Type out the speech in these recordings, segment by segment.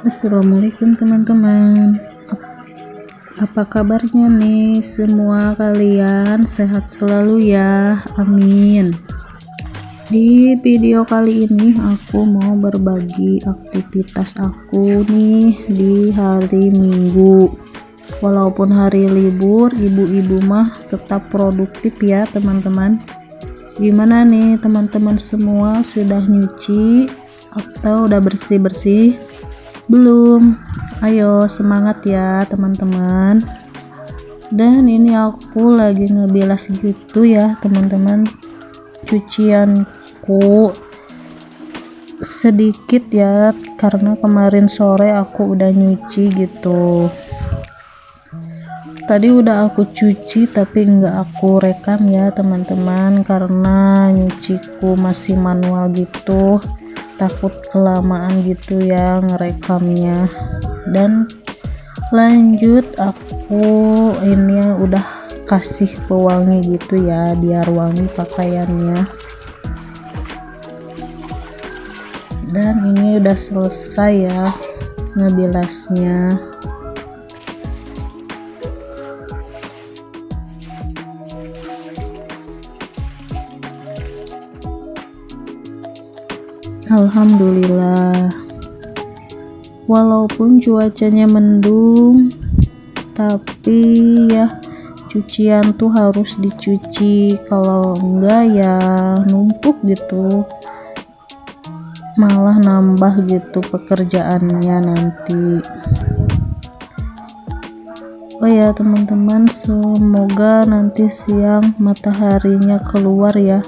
Assalamualaikum teman-teman. Apa kabarnya nih? Semua kalian sehat selalu ya? Amin. Di video kali ini aku mau berbagi aktivitas aku nih di hari minggu. Walaupun hari libur ibu-ibu mah tetap produktif ya teman-teman. Gimana nih teman-teman semua? Sudah nyuci atau udah bersih-bersih belum. Ayo semangat ya teman-teman. Dan ini aku lagi ngebilas gitu ya teman-teman. Cucianku sedikit ya karena kemarin sore aku udah nyuci gitu. Tadi udah aku cuci tapi enggak aku rekam ya teman-teman karena nyuciku masih manual gitu takut kelamaan gitu ya ngerekamnya. Dan lanjut aku ini udah kasih pewangi gitu ya biar wangi pakaiannya. Dan ini udah selesai ya ngebilasnya Alhamdulillah. Walaupun cuacanya mendung tapi ya cucian tuh harus dicuci. Kalau enggak ya numpuk gitu. Malah nambah gitu pekerjaannya nanti. Oh ya teman-teman semoga nanti siang mataharinya keluar ya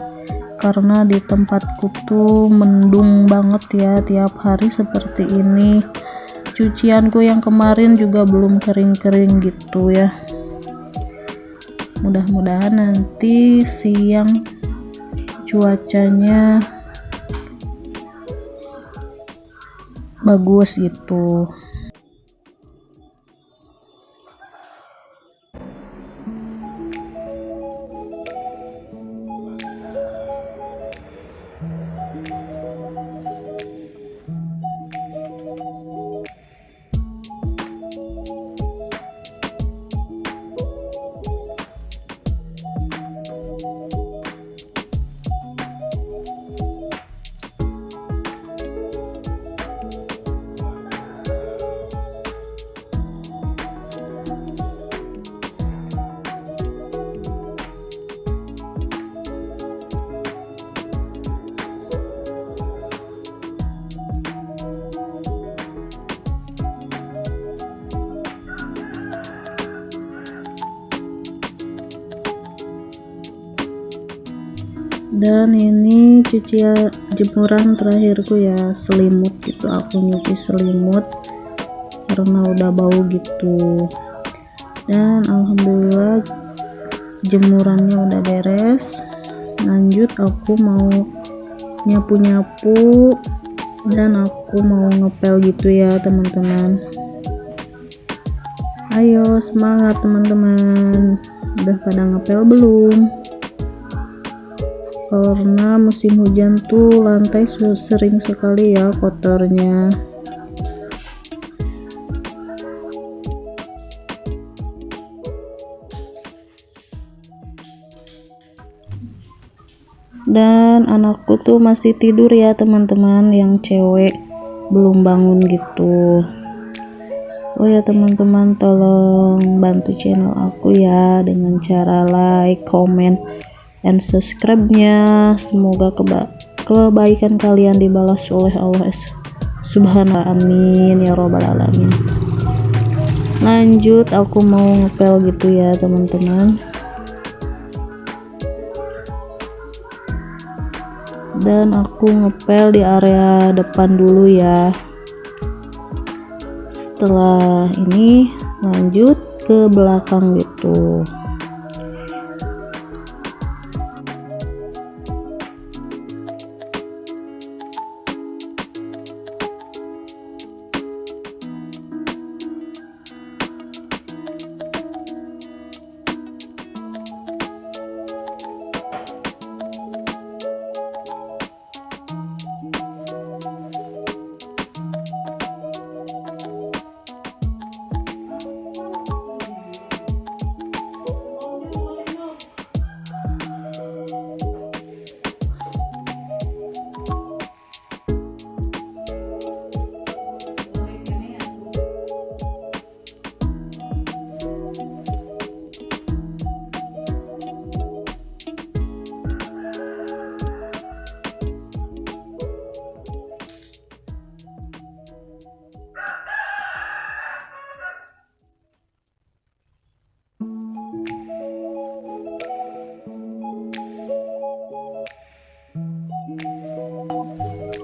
karena di tempatku tuh mendung banget ya tiap hari seperti ini. Cucianku yang kemarin juga belum kering-kering gitu ya. Mudah-mudahan nanti siang cuacanya bagus gitu dan ini cuci jemuran terakhirku ya selimut gitu. Aku nyuci selimut karena udah bau gitu. Dan alhamdulillah jemurannya udah beres. Lanjut aku mau nyapu-nyapu dan aku mau ngepel gitu ya teman-teman. Ayo semangat teman-teman. Udah pada ngepel belum karena musim hujan tuh lantai sering sekali ya kotornya. Dan anakku tuh masih tidur ya teman-teman yang cewek. Belum bangun gitu. Oh ya teman-teman tolong bantu channel aku ya dengan cara like, comment, and subscribe-nya. Semoga keba kebaikan kalian dibalas oleh Allah subhanallah. Amin ya robbal alamin. Lanjut aku mau ngepel gitu ya teman-teman. Dan aku ngepel di area depan dulu ya. Setelah ini lanjut ke belakang gitu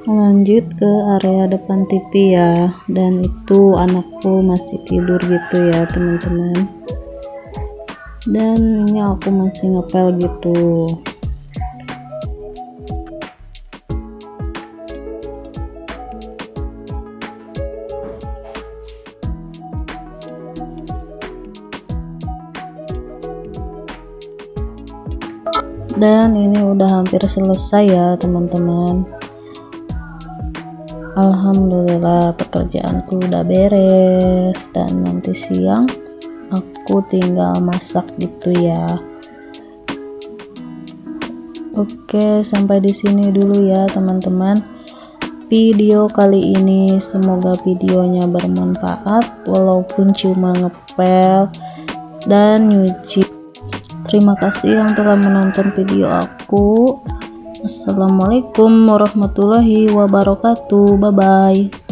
lanjut ke area depan TV ya. Dan itu anakku masih tidur gitu ya teman-teman. Dan ini aku masih ngepel gitu. Dan ini udah hampir selesai ya teman-teman Alhamdulillah pekerjaanku udah beres. Dan nanti siang aku tinggal masak gitu ya. Oke sampai di sini dulu ya teman-teman. Video kali ini semoga videonya bermanfaat walaupun cuma ngepel dan nyuci. Terima kasih yang telah menonton video aku Assalamualaikum warahmatullahi wabarakatuh. Bye bye.